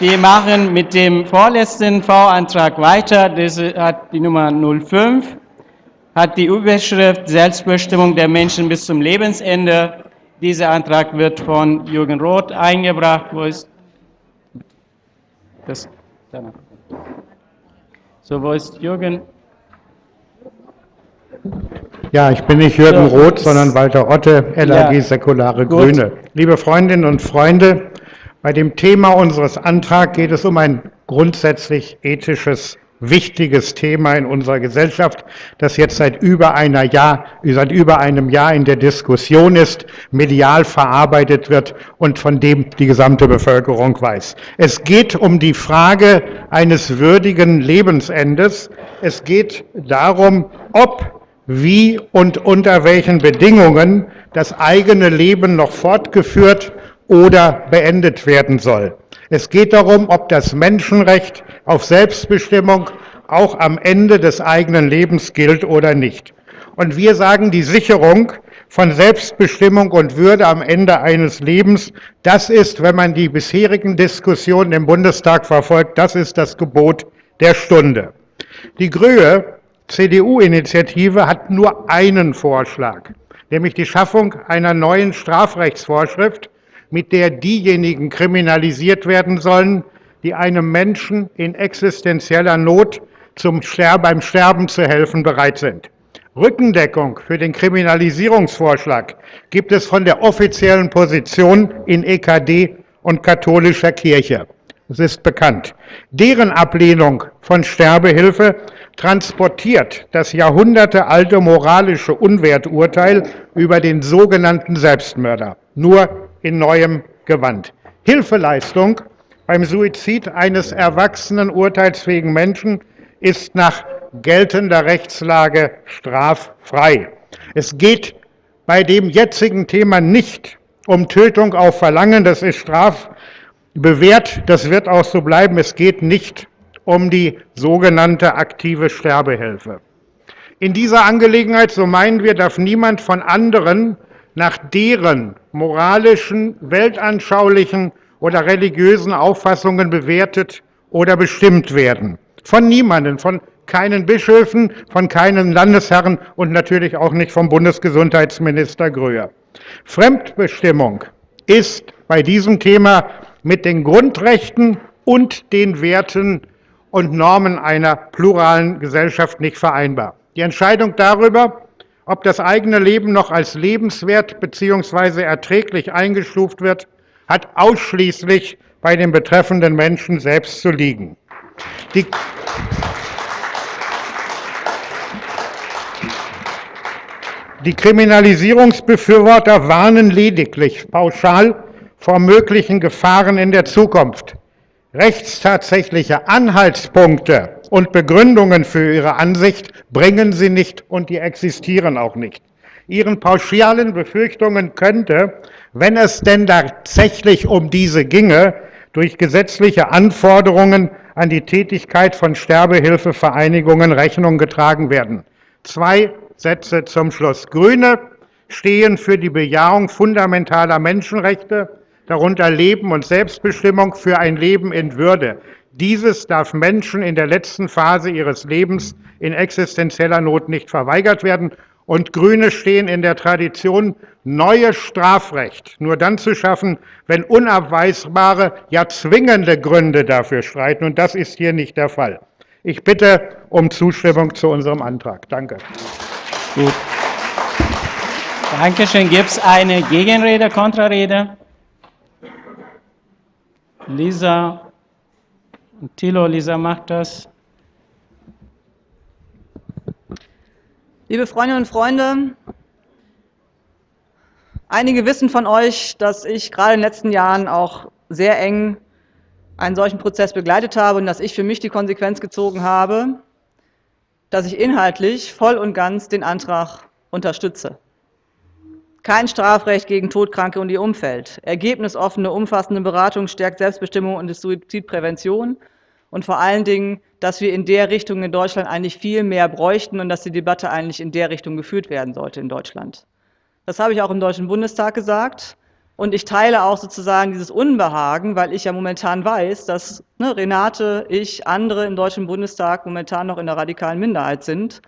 Wir machen mit dem vorletzten V-Antrag weiter. Das hat die Nummer 05, hat die Überschrift Selbstbestimmung der Menschen bis zum Lebensende. Dieser Antrag wird von Jürgen Roth eingebracht. Wo ist das? So, wo ist Jürgen? Ja, ich bin nicht Jürgen Roth, sondern Walter Otte, LAG ja, Säkulare. Grüne. Liebe Freundinnen und Freunde, bei dem Thema unseres Antrags geht es um ein grundsätzlich ethisches, wichtiges Thema in unserer Gesellschaft, das jetzt seit über, einer Jahr, seit über einem Jahr in der Diskussion ist, medial verarbeitet wird und von dem die gesamte Bevölkerung weiß. Es geht um die Frage eines würdigen Lebensendes. Es geht darum, ob, wie und unter welchen Bedingungen das eigene Leben noch fortgeführt oder beendet werden soll. Es geht darum, ob das Menschenrecht auf Selbstbestimmung auch am Ende des eigenen Lebens gilt oder nicht. Und wir sagen, die Sicherung von Selbstbestimmung und Würde am Ende eines Lebens, das ist, wenn man die bisherigen Diskussionen im Bundestag verfolgt, das ist das Gebot der Stunde. Die Grühe CDU-Initiative hat nur einen Vorschlag, nämlich die Schaffung einer neuen Strafrechtsvorschrift, mit der diejenigen kriminalisiert werden sollen, die einem Menschen in existenzieller Not zum Sterben, beim Sterben zu helfen bereit sind. Rückendeckung für den Kriminalisierungsvorschlag gibt es von der offiziellen Position in EKD und katholischer Kirche. Es ist bekannt. Deren Ablehnung von Sterbehilfe transportiert das jahrhundertealte moralische Unwerturteil über den sogenannten Selbstmörder. Nur in neuem Gewand. Hilfeleistung beim Suizid eines erwachsenen, urteilsfähigen Menschen ist nach geltender Rechtslage straffrei. Es geht bei dem jetzigen Thema nicht um Tötung auf Verlangen, das ist strafbewehrt, das wird auch so bleiben. Es geht nicht um die sogenannte aktive Sterbehilfe. In dieser Angelegenheit, so meinen wir, darf niemand von anderen nach deren moralischen, weltanschaulichen oder religiösen Auffassungen bewertet oder bestimmt werden. Von niemandem, von keinen Bischöfen, von keinen Landesherren und natürlich auch nicht vom Bundesgesundheitsminister Gröher. Fremdbestimmung ist bei diesem Thema mit den Grundrechten und den Werten und Normen einer pluralen Gesellschaft nicht vereinbar. Die Entscheidung darüber, ob das eigene Leben noch als lebenswert bzw. erträglich eingestuft wird, hat ausschließlich bei den betreffenden Menschen selbst zu liegen. Die Die Kriminalisierungsbefürworter warnen lediglich pauschal vor möglichen Gefahren in der Zukunft. Rechtstatsächliche Anhaltspunkte und Begründungen für ihre Ansicht bringen sie nicht und die existieren auch nicht. Ihren pauschalen Befürchtungen könnte, wenn es denn tatsächlich um diese ginge, durch gesetzliche Anforderungen an die Tätigkeit von Sterbehilfevereinigungen Rechnung getragen werden. Zwei Sätze zum Schluss. Grüne stehen für die Bejahung fundamentaler Menschenrechte, darunter Leben und Selbstbestimmung für ein Leben in Würde. Dieses darf Menschen in der letzten Phase ihres Lebens in existenzieller Not nicht verweigert werden. Und Grüne stehen in der Tradition, neues Strafrecht nur dann zu schaffen, wenn unabweisbare, ja zwingende Gründe dafür streiten. Und das ist hier nicht der Fall. Ich bitte um Zustimmung zu unserem Antrag. Danke. Gut. Dankeschön. Gibt es eine Gegenrede, Kontrarede? Lisa Thilo, Lisa macht das. Liebe Freundinnen und Freunde, einige wissen von euch, dass ich gerade in den letzten Jahren auch sehr eng einen solchen Prozess begleitet habe und dass ich für mich die Konsequenz gezogen habe, dass ich inhaltlich voll und ganz den Antrag unterstütze. Kein Strafrecht gegen Todkranke und ihr Umfeld. Ergebnisoffene, umfassende Beratung stärkt Selbstbestimmung und Suizidprävention. Und vor allen Dingen, dass wir in der Richtung in Deutschland eigentlich viel mehr bräuchten und dass die Debatte eigentlich in der Richtung geführt werden sollte in Deutschland. Das habe ich auch im Deutschen Bundestag gesagt. Und ich teile auch sozusagen dieses Unbehagen, weil ich ja momentan weiß, dass ne, Renate, ich, andere im Deutschen Bundestag momentan noch in der radikalen Minderheit sind.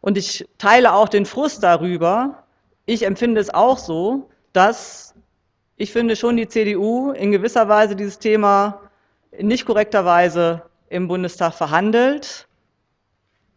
Und ich teile auch den Frust darüber. Ich empfinde es auch so, dass ich finde schon die CDU in gewisser Weise dieses Thema in nicht korrekter Weise im Bundestag verhandelt.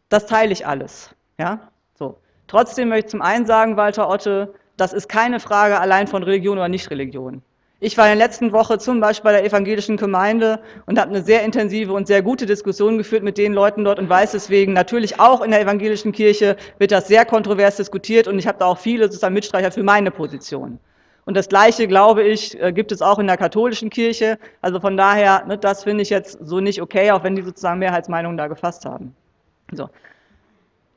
Das teile ich alles. Ja? So. Trotzdem möchte ich zum einen sagen, Walter Otte, das ist keine Frage allein von Religion oder Nichtreligion. Ich war in der letzten Woche zum Beispiel bei der evangelischen Gemeinde und habe eine sehr intensive und sehr gute Diskussion geführt mit den Leuten dort und weiß deswegen, natürlich auch in der evangelischen Kirche wird das sehr kontrovers diskutiert und ich habe da auch viele sozusagen Mitstreicher für meine Position. Und das Gleiche, glaube ich, äh, gibt es auch in der katholischen Kirche. Also von daher, ne, das finde ich jetzt so nicht okay, auch wenn die sozusagen Mehrheitsmeinungen da gefasst haben. So.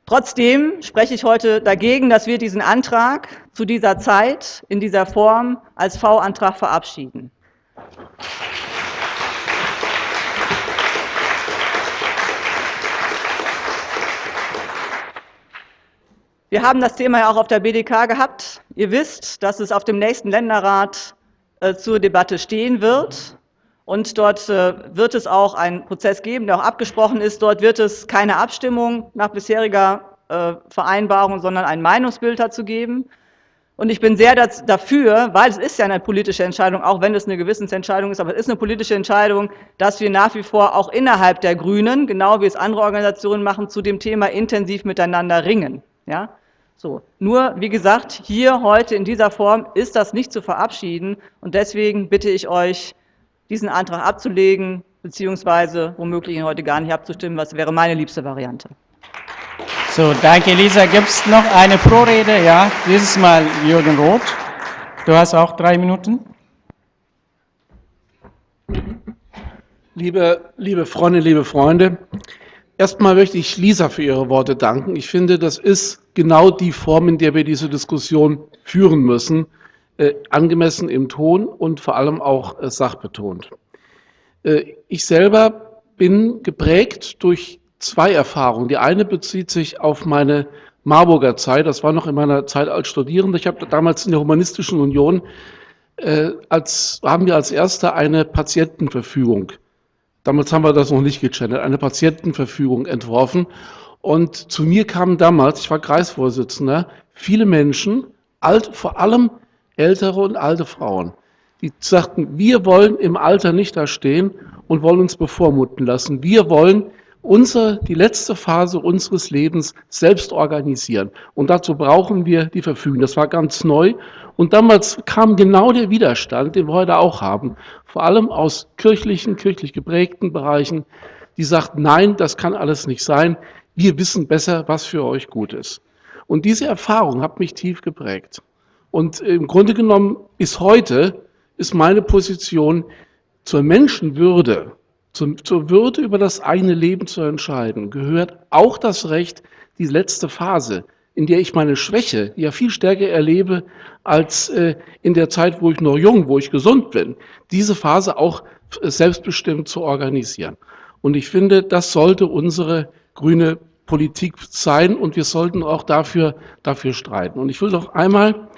Trotzdem spreche ich heute dagegen, dass wir diesen Antrag zu dieser Zeit in dieser Form als V-Antrag verabschieden. Wir haben das Thema ja auch auf der BDK gehabt. Ihr wisst, dass es auf dem nächsten Länderrat äh, zur Debatte stehen wird. Und dort äh, wird es auch einen Prozess geben, der auch abgesprochen ist. Dort wird es keine Abstimmung nach bisheriger äh, Vereinbarung, sondern ein Meinungsbild dazu geben. Und ich bin sehr dafür, weil es ist ja eine politische Entscheidung, auch wenn es eine Gewissensentscheidung ist, aber es ist eine politische Entscheidung, dass wir nach wie vor auch innerhalb der Grünen, genau wie es andere Organisationen machen, zu dem Thema intensiv miteinander ringen. Ja? So. Nur, wie gesagt, hier heute in dieser Form ist das nicht zu verabschieden und deswegen bitte ich euch, diesen Antrag abzulegen, beziehungsweise womöglich ihn heute gar nicht abzustimmen, was wäre meine liebste Variante. So, danke Lisa. Gibt es noch eine Prorede? Ja, dieses Mal Jürgen Roth. Du hast auch drei Minuten. Liebe, liebe Freunde, liebe Freunde, erstmal möchte ich Lisa für ihre Worte danken. Ich finde, das ist genau die Form, in der wir diese Diskussion führen müssen angemessen im Ton und vor allem auch äh, sachbetont. Äh, ich selber bin geprägt durch zwei Erfahrungen. Die eine bezieht sich auf meine Marburger Zeit, das war noch in meiner Zeit als Studierender. Ich habe damals in der Humanistischen Union, äh, als, haben wir als Erster eine Patientenverfügung, damals haben wir das noch nicht gechannelt, eine Patientenverfügung entworfen. Und zu mir kamen damals, ich war Kreisvorsitzender, viele Menschen, alt, vor allem ältere und alte Frauen, die sagten, wir wollen im Alter nicht da stehen und wollen uns bevormuten lassen. Wir wollen unsere, die letzte Phase unseres Lebens selbst organisieren. Und dazu brauchen wir die Verfügung. Das war ganz neu. Und damals kam genau der Widerstand, den wir heute auch haben, vor allem aus kirchlichen, kirchlich geprägten Bereichen, die sagten, nein, das kann alles nicht sein. Wir wissen besser, was für euch gut ist. Und diese Erfahrung hat mich tief geprägt. Und im Grunde genommen ist heute, ist meine Position zur Menschenwürde, zur, zur Würde über das eigene Leben zu entscheiden, gehört auch das Recht, die letzte Phase, in der ich meine Schwäche ja viel stärker erlebe als äh, in der Zeit, wo ich noch jung, wo ich gesund bin, diese Phase auch selbstbestimmt zu organisieren. Und ich finde, das sollte unsere grüne Politik sein und wir sollten auch dafür, dafür streiten. Und ich will noch einmal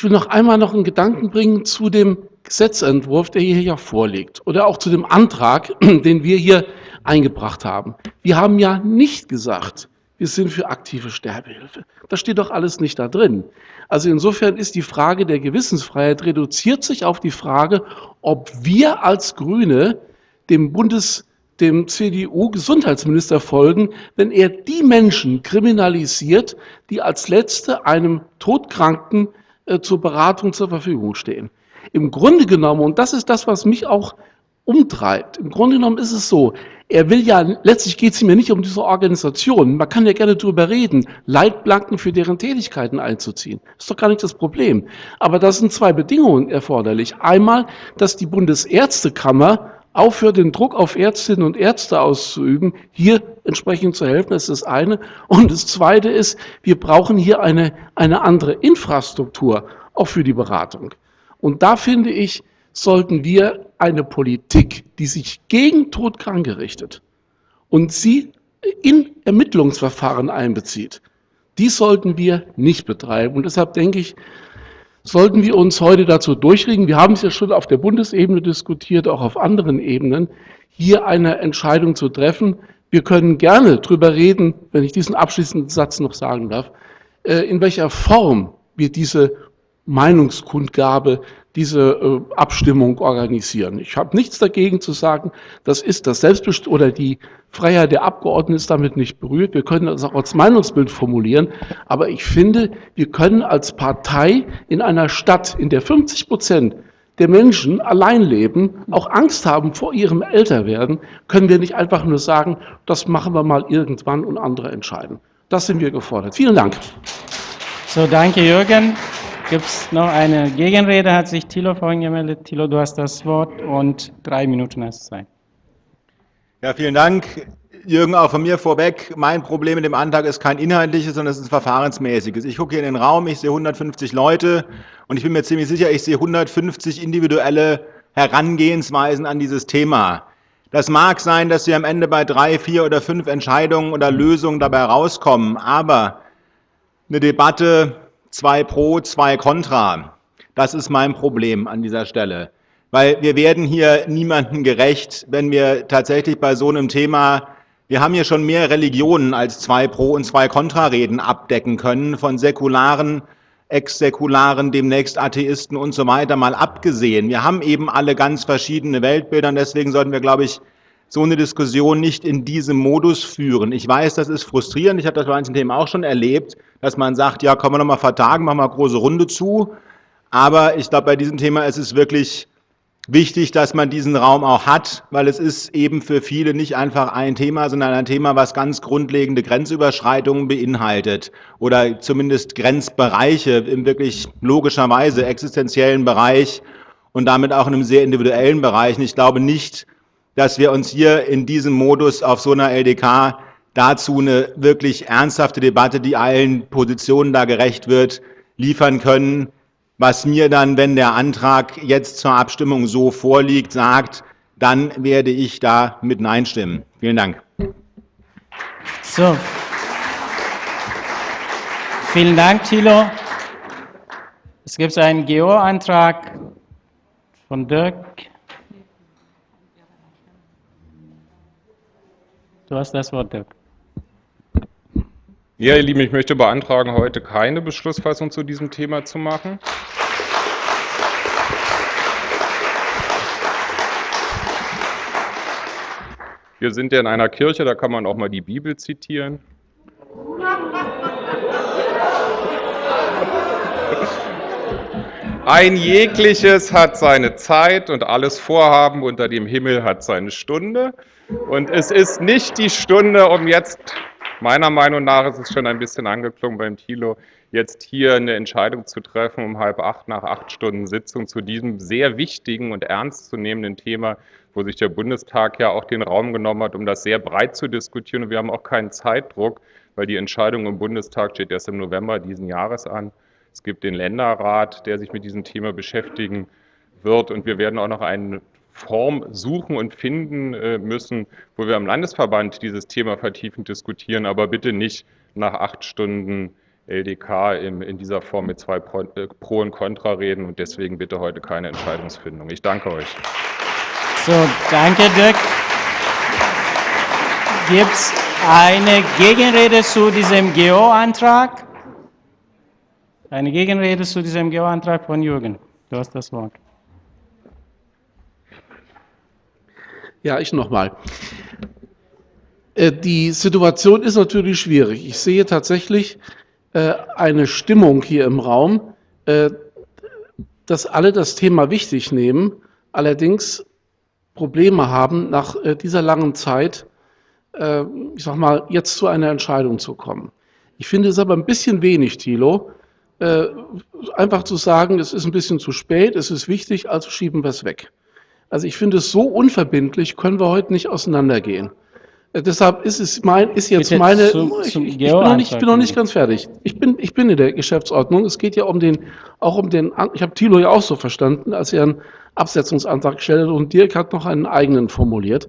ich will noch einmal noch einen Gedanken bringen zu dem Gesetzentwurf, der hier ja vorliegt, oder auch zu dem Antrag, den wir hier eingebracht haben. Wir haben ja nicht gesagt, wir sind für aktive Sterbehilfe. Das steht doch alles nicht da drin. Also insofern ist die Frage der Gewissensfreiheit reduziert sich auf die Frage, ob wir als Grüne dem Bundes dem CDU-Gesundheitsminister folgen, wenn er die Menschen kriminalisiert, die als Letzte einem Todkranken äh, zur Beratung zur Verfügung stehen. Im Grunde genommen, und das ist das, was mich auch umtreibt, im Grunde genommen ist es so, er will ja, letztlich geht es ihm ja nicht um diese Organisation. Man kann ja gerne darüber reden, Leitplanken für deren Tätigkeiten einzuziehen. Ist doch gar nicht das Problem. Aber da sind zwei Bedingungen erforderlich. Einmal, dass die Bundesärztekammer aufhört, den Druck auf Ärztinnen und Ärzte auszuüben, hier entsprechend zu helfen, das ist das eine. Und das zweite ist, wir brauchen hier eine, eine andere Infrastruktur, auch für die Beratung. Und da finde ich, sollten wir eine Politik, die sich gegen Todkranke richtet und sie in Ermittlungsverfahren einbezieht, die sollten wir nicht betreiben. Und deshalb denke ich, sollten wir uns heute dazu durchringen, wir haben es ja schon auf der Bundesebene diskutiert, auch auf anderen Ebenen, hier eine Entscheidung zu treffen. Wir können gerne darüber reden, wenn ich diesen abschließenden Satz noch sagen darf, äh, in welcher Form wir diese Meinungskundgabe, diese äh, Abstimmung organisieren. Ich habe nichts dagegen zu sagen, das ist das Selbstbest oder die Freiheit der Abgeordneten ist damit nicht berührt. Wir können das auch als Meinungsbild formulieren. Aber ich finde, wir können als Partei in einer Stadt, in der 50 Prozent der Menschen allein leben, auch Angst haben vor ihrem Älterwerden, können wir nicht einfach nur sagen, das machen wir mal irgendwann und andere entscheiden. Das sind wir gefordert. Vielen Dank. So, danke Jürgen. Gibt es noch eine Gegenrede? Hat sich Thilo vorhin gemeldet. Thilo, du hast das Wort und drei Minuten hast Zeit. Ja, vielen Dank. Jürgen, auch von mir vorweg. Mein Problem mit dem Antrag ist kein inhaltliches, sondern es ist ein verfahrensmäßiges. Ich gucke hier in den Raum, ich sehe 150 Leute und ich bin mir ziemlich sicher, ich sehe 150 individuelle Herangehensweisen an dieses Thema. Das mag sein, dass wir am Ende bei drei, vier oder fünf Entscheidungen oder Lösungen dabei rauskommen, aber eine Debatte zwei pro, zwei contra. Das ist mein Problem an dieser Stelle. Weil wir werden hier niemandem gerecht, wenn wir tatsächlich bei so einem Thema, wir haben hier schon mehr Religionen als zwei pro und zwei contra Reden abdecken können, von säkularen, ex-säkularen, demnächst Atheisten und so weiter mal abgesehen. Wir haben eben alle ganz verschiedene Weltbilder und deswegen sollten wir, glaube ich, so eine Diskussion nicht in diesem Modus führen. Ich weiß, das ist frustrierend. Ich habe das bei manchen Themen auch schon erlebt, dass man sagt, ja, kommen wir nochmal vertagen, machen wir eine große Runde zu. Aber ich glaube, bei diesem Thema ist es wirklich wichtig, dass man diesen Raum auch hat, weil es ist eben für viele nicht einfach ein Thema, sondern ein Thema, was ganz grundlegende Grenzüberschreitungen beinhaltet oder zumindest Grenzbereiche im wirklich logischerweise existenziellen Bereich und damit auch in einem sehr individuellen Bereich. Und ich glaube nicht, dass wir uns hier in diesem Modus auf so einer LDK dazu eine wirklich ernsthafte Debatte, die allen Positionen da gerecht wird, liefern können, was mir dann, wenn der Antrag jetzt zur Abstimmung so vorliegt, sagt, dann werde ich da mit Nein stimmen. Vielen Dank. So. Vielen Dank, Thilo. Es gibt einen GO-Antrag von Dirk. Du hast das Wort, Dirk. Ja, ihr Lieben, ich möchte beantragen, heute keine Beschlussfassung zu diesem Thema zu machen. Wir sind ja in einer Kirche, da kann man auch mal die Bibel zitieren. Ein jegliches hat seine Zeit und alles Vorhaben unter dem Himmel hat seine Stunde. Und es ist nicht die Stunde, um jetzt, meiner Meinung nach ist es schon ein bisschen angeklungen beim Thilo, jetzt hier eine Entscheidung zu treffen um halb acht nach acht Stunden Sitzung zu diesem sehr wichtigen und ernstzunehmenden Thema, wo sich der Bundestag ja auch den Raum genommen hat, um das sehr breit zu diskutieren. Und wir haben auch keinen Zeitdruck, weil die Entscheidung im Bundestag steht erst im November diesen Jahres an. Es gibt den Länderrat, der sich mit diesem Thema beschäftigen wird. Und wir werden auch noch einen Form suchen und finden äh, müssen, wo wir am Landesverband dieses Thema vertiefend diskutieren, aber bitte nicht nach acht Stunden LDK in, dieser Form mit zwei Pro, äh, und Contra reden und deswegen bitte heute keine Entscheidungsfindung. Ich danke euch. So, danke Dirk. Gibt es eine Gegenrede zu diesem GO-Antrag? Eine Gegenrede zu diesem GO-Antrag von Jürgen. Du hast das Wort. Ja, ich nochmal. Äh, die Situation ist natürlich schwierig. Ich sehe tatsächlich äh, eine Stimmung hier im Raum, äh, dass alle das Thema wichtig nehmen, allerdings Probleme haben, nach dieser langen Zeit, ich sag mal, jetzt zu einer Entscheidung zu kommen. Ich finde es aber ein bisschen wenig, Thilo, einfach zu sagen, es ist ein bisschen zu spät, es ist wichtig, also schieben wir es weg. Also ich finde es so unverbindlich, können wir heute nicht auseinandergehen. Äh, deshalb ist es mein, ist jetzt Bitte meine, zum, ich, ich, bin noch nicht, ich bin noch nicht ganz fertig. Ich bin, ich bin in der Geschäftsordnung. Es geht ja um den, auch um den, ich habe Thilo ja auch so verstanden, als er einen Absetzungsantrag gestellt hat und Dirk hat noch einen eigenen formuliert.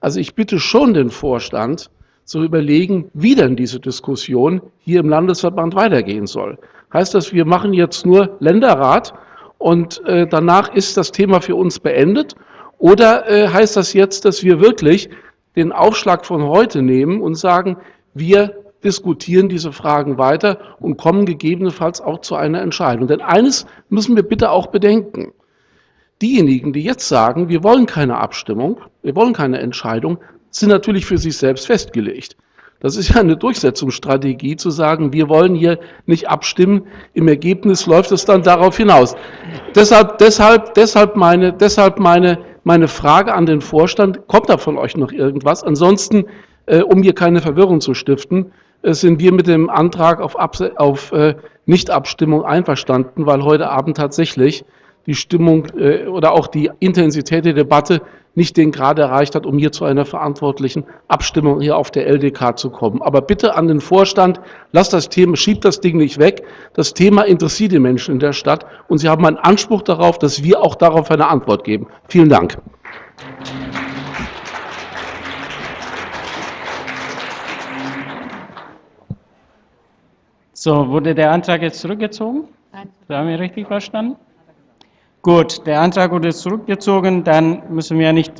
Also ich bitte schon den Vorstand zu überlegen, wie denn diese Diskussion hier im Landesverband weitergehen soll. Heißt das, wir machen jetzt nur Länderrat und äh, danach ist das Thema für uns beendet? Oder äh, heißt das jetzt, dass wir wirklich den Aufschlag von heute nehmen und sagen, wir diskutieren diese Fragen weiter und kommen gegebenenfalls auch zu einer Entscheidung? Denn eines müssen wir bitte auch bedenken. Diejenigen, die jetzt sagen, wir wollen keine Abstimmung, wir wollen keine Entscheidung, sind natürlich für sich selbst festgelegt. Das ist ja eine Durchsetzungsstrategie zu sagen, wir wollen hier nicht abstimmen. Im Ergebnis läuft es dann darauf hinaus. Deshalb, deshalb, deshalb meine, deshalb meine, meine Frage an den Vorstand, kommt da von euch noch irgendwas? Ansonsten, äh, um hier keine Verwirrung zu stiften, äh, sind wir mit dem Antrag auf, Abse auf äh, Nichtabstimmung einverstanden, weil heute Abend tatsächlich die Stimmung äh, oder auch die Intensität der Debatte nicht den Grad erreicht hat, um hier zu einer verantwortlichen Abstimmung hier auf der LDK zu kommen. Aber bitte an den Vorstand, lasst das Thema, schiebt das Ding nicht weg. Das Thema interessiert die Menschen in der Stadt und sie haben einen Anspruch darauf, dass wir auch darauf eine Antwort geben. Vielen Dank. So, wurde der Antrag jetzt zurückgezogen? Nein. Haben wir richtig verstanden? Gut, der Antrag wurde zurückgezogen, dann müssen wir nicht